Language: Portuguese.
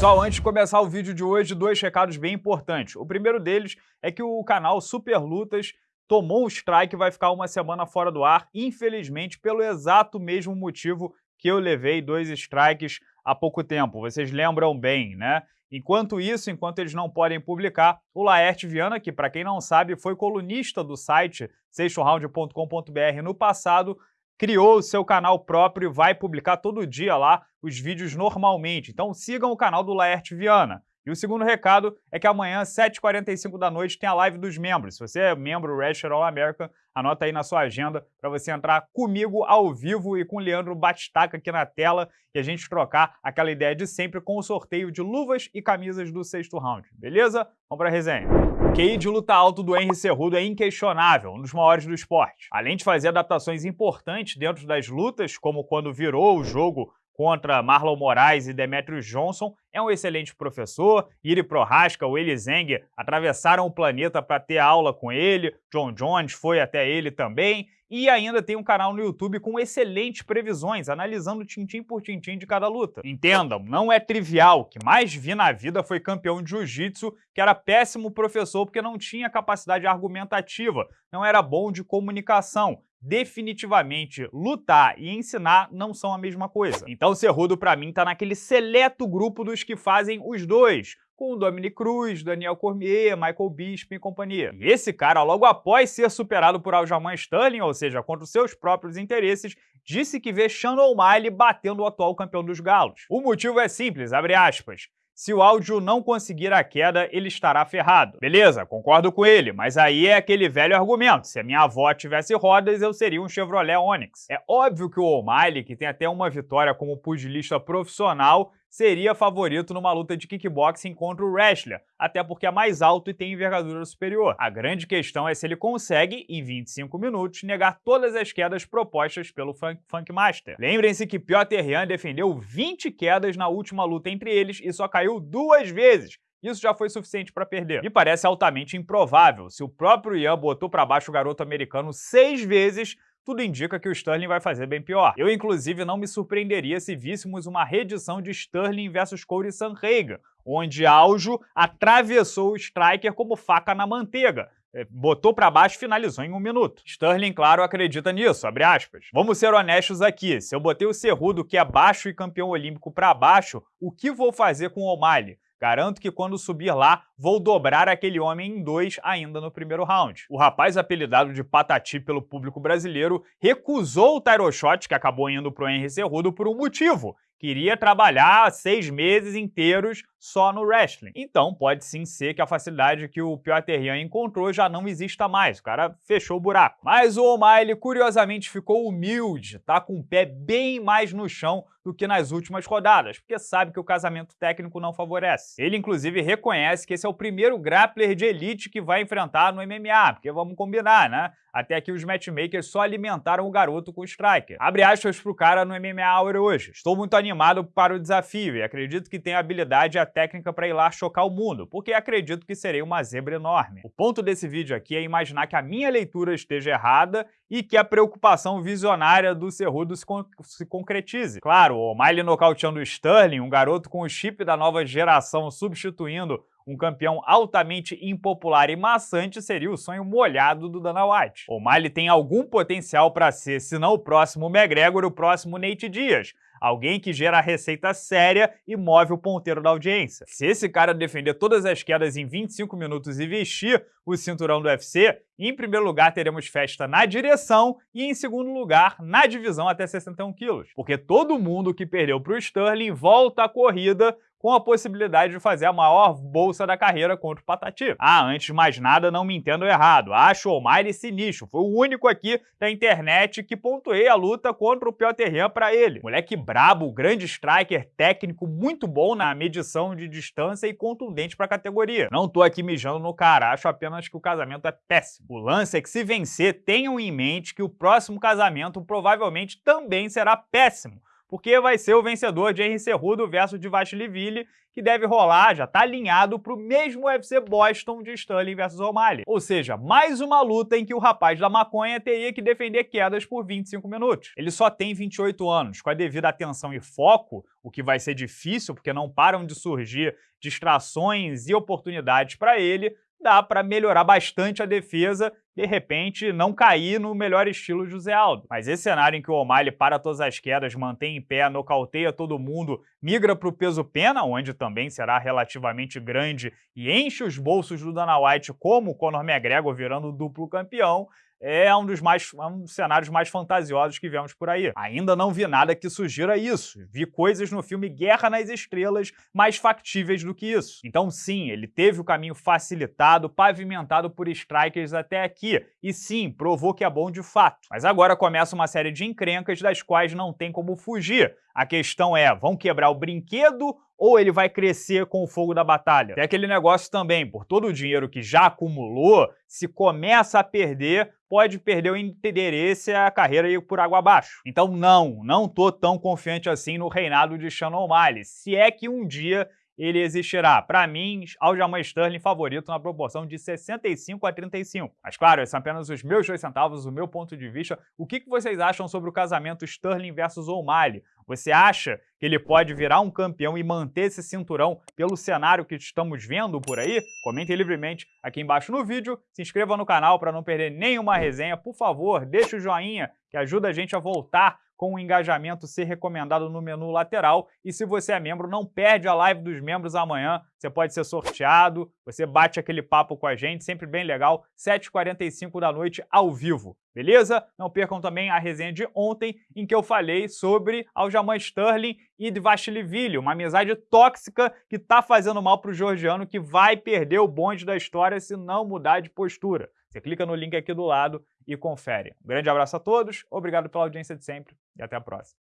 Pessoal, antes de começar o vídeo de hoje, dois recados bem importantes. O primeiro deles é que o canal Super Lutas tomou um strike e vai ficar uma semana fora do ar, infelizmente, pelo exato mesmo motivo que eu levei dois strikes há pouco tempo. Vocês lembram bem, né? Enquanto isso, enquanto eles não podem publicar, o Laerte Viana, que para quem não sabe foi colunista do site sextoround.com.br no passado, criou o seu canal próprio e vai publicar todo dia lá os vídeos normalmente. Então sigam o canal do Laerte Viana. E o segundo recado é que amanhã, 7h45 da noite, tem a live dos membros. Se você é membro Wrestler All America, anota aí na sua agenda para você entrar comigo ao vivo e com o Leandro Batistaca aqui na tela e a gente trocar aquela ideia de sempre com o sorteio de luvas e camisas do sexto round. Beleza? Vamos para a resenha. O QI de luta alto do Henry Cerrudo é inquestionável, um dos maiores do esporte. Além de fazer adaptações importantes dentro das lutas, como quando virou o jogo contra Marlon Moraes e Demetrius Johnson, é um excelente professor. Iri Prohaska, o Eli Zeng atravessaram o planeta para ter aula com ele. John Jones foi até ele também. E ainda tem um canal no YouTube com excelentes previsões, analisando tintim por tintim de cada luta. Entendam, não é trivial. O que mais vi na vida foi campeão de jiu-jitsu, que era péssimo professor porque não tinha capacidade argumentativa, não era bom de comunicação definitivamente lutar e ensinar não são a mesma coisa. Então Cerrudo para mim tá naquele seleto grupo dos que fazem os dois, com Dominic Cruz, Daniel Cormier, Michael Bisping e companhia. E esse cara, logo após ser superado por Aljamain Sterling, ou seja, contra os seus próprios interesses, disse que vê Sean O'Malley batendo o atual campeão dos galos. O motivo é simples, abre aspas. Se o áudio não conseguir a queda, ele estará ferrado. Beleza, concordo com ele, mas aí é aquele velho argumento. Se a minha avó tivesse rodas, eu seria um Chevrolet Onix. É óbvio que o O'Malley, que tem até uma vitória como pugilista profissional, seria favorito numa luta de kickboxing contra o wrestler, até porque é mais alto e tem envergadura superior. A grande questão é se ele consegue, em 25 minutos, negar todas as quedas propostas pelo Funk, Funk Master. Lembrem-se que Piotr Jan defendeu 20 quedas na última luta entre eles e só caiu duas vezes, isso já foi suficiente para perder. Me parece altamente improvável. Se o próprio Ian botou para baixo o garoto americano seis vezes, tudo indica que o Sterling vai fazer bem pior. Eu, inclusive, não me surpreenderia se víssemos uma reedição de Sterling versus Corey Sanhagen, onde Aljo atravessou o striker como faca na manteiga, é, botou para baixo e finalizou em um minuto. Sterling, claro, acredita nisso, abre aspas. Vamos ser honestos aqui, se eu botei o Cerrudo, que é baixo e campeão olímpico, para baixo, o que vou fazer com o O'Malley? Garanto que quando subir lá, vou dobrar aquele homem em dois ainda no primeiro round. O rapaz apelidado de Patati pelo público brasileiro recusou o Tyro Shot, que acabou indo pro Henry Cerrudo, por um motivo. Queria trabalhar seis meses inteiros só no wrestling. Então pode sim ser que a facilidade que o Piotr Jan encontrou já não exista mais, o cara fechou o buraco. Mas o O'Malley curiosamente ficou humilde, tá com o pé bem mais no chão do que nas últimas rodadas, porque sabe que o casamento técnico não favorece. Ele inclusive reconhece que esse é o primeiro grappler de elite que vai enfrentar no MMA, porque vamos combinar, né? Até aqui os matchmakers só alimentaram o garoto com o striker. Abre aspas pro cara no MMA hoje. Estou muito animado para o desafio e acredito que tem habilidade e técnica para ir lá chocar o mundo, porque acredito que serei uma zebra enorme. O ponto desse vídeo aqui é imaginar que a minha leitura esteja errada e que a preocupação visionária do Cerrudo se, con se concretize. Claro, o Miley nocauteando o Sterling, um garoto com o chip da nova geração substituindo um campeão altamente impopular e maçante seria o sonho molhado do Dana White. O Miley tem algum potencial para ser, se não o próximo McGregor, o próximo Nate Diaz, Alguém que gera receita séria e move o ponteiro da audiência. Se esse cara defender todas as quedas em 25 minutos e vestir o cinturão do UFC, em primeiro lugar teremos festa na direção e em segundo lugar na divisão até 61 quilos. Porque todo mundo que perdeu para o Sterling volta à corrida com a possibilidade de fazer a maior bolsa da carreira contra o Patati. Ah, antes de mais nada, não me entendo errado. Acho o Almighty sinistro. Foi o único aqui da internet que pontuei a luta contra o Piotr Jan para ele. Moleque brabo, grande striker, técnico muito bom na medição de distância e contundente para a categoria. Não tô aqui mijando no cara, acho apenas que o casamento é péssimo. O lance é que se vencer, tenham em mente que o próximo casamento provavelmente também será péssimo porque vai ser o vencedor de Henry Cerrudo versus Divashlivili, que deve rolar, já está alinhado para o mesmo UFC Boston de Sterling versus O'Malley. Ou seja, mais uma luta em que o rapaz da maconha teria que defender quedas por 25 minutos. Ele só tem 28 anos, com a devida atenção e foco, o que vai ser difícil porque não param de surgir distrações e oportunidades para ele, dá para melhorar bastante a defesa, de repente não cair no melhor estilo José Aldo. Mas esse cenário em que o O'Malley para todas as quedas, mantém em pé, nocauteia todo mundo, migra para o peso pena, onde também será relativamente grande e enche os bolsos do Dana White como o Conor McGregor virando duplo campeão, é um dos, mais, é um dos cenários mais fantasiosos que vemos por aí. Ainda não vi nada que sugira isso. Vi coisas no filme Guerra nas Estrelas mais factíveis do que isso. Então sim, ele teve o caminho facilitado, pavimentado por strikers até aqui. E sim, provou que é bom de fato. Mas agora começa uma série de encrencas das quais não tem como fugir. A questão é, vão quebrar o brinquedo ou ele vai crescer com o fogo da batalha? Tem aquele negócio também, por todo o dinheiro que já acumulou, se começa a perder, pode perder o interesse a carreira ir por água abaixo. Então não, não tô tão confiante assim no reinado de Sean O'Malley, se é que um dia ele existirá. Para mim, Aljamain Sterling favorito na proporção de 65 a 35. Mas claro, esses são apenas os meus dois centavos, o meu ponto de vista. O que vocês acham sobre o casamento Sterling versus O'Malley? Você acha que ele pode virar um campeão e manter esse cinturão pelo cenário que estamos vendo por aí? Comente livremente aqui embaixo no vídeo, se inscreva no canal para não perder nenhuma resenha. Por favor, deixe o joinha que ajuda a gente a voltar com o engajamento ser recomendado no menu lateral. E se você é membro, não perde a live dos membros amanhã. Você pode ser sorteado, você bate aquele papo com a gente, sempre bem legal, 7h45 da noite ao vivo. Beleza? Não percam também a resenha de ontem, em que eu falei sobre Aljamain Sterling e Dvashilivili, uma amizade tóxica que está fazendo mal para o georgiano, que vai perder o bonde da história se não mudar de postura. Você clica no link aqui do lado e confere. Um grande abraço a todos, obrigado pela audiência de sempre e até a próxima.